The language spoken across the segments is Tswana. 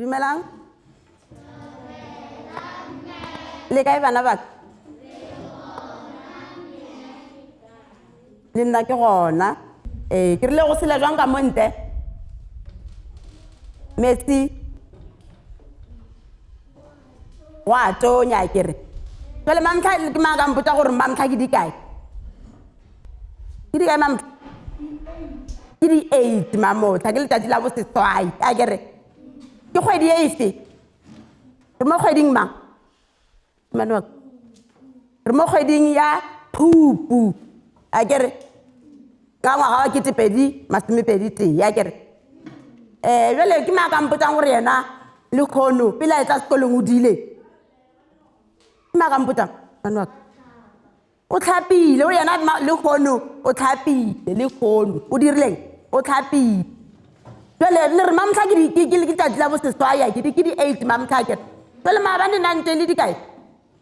dumelang le kae bana baka le nna ke gona ee ke rile go sela jwang ka monte metsi o a tonya a kere jale mamtlha ke maa ka mpotsa gore mamtlha ke dikae ke dikae mamtlha ke di-eight mamotlha ke letsatsi la boseswai a kere ke kgwedi e efe re mo kgweding mang mane wa re mo kgweding ya phupu a kere ka ngwaga wa ketepedi masomepedi tee a kere um eh, jale ke maa kampotsang gore yena le kgono pele a e tsa sekolong o dile ke maa kampotsang bane waka o tlhapile o yena le kgono o tlhapile le kgono o dirileng o tlhapile jale le re mamtlha ke tsatsi la boseswaya ke di-eight mamtlha kere jale maabane nang teng le dikae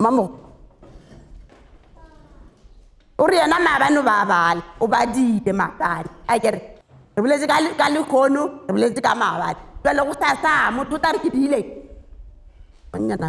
mamo o re yena maabane o ba bala o ba dile maabane a kere re boletse ka lekgono re boletse ka maabane jale go sa sa motho o tla re ke dile mannyana